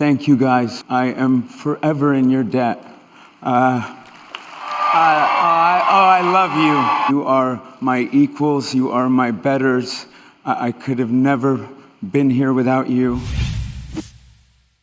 Thank you guys. I am forever in your debt. Uh, I, I, oh, I love you. You are my equals. You are my betters. I, I could have never been here without you.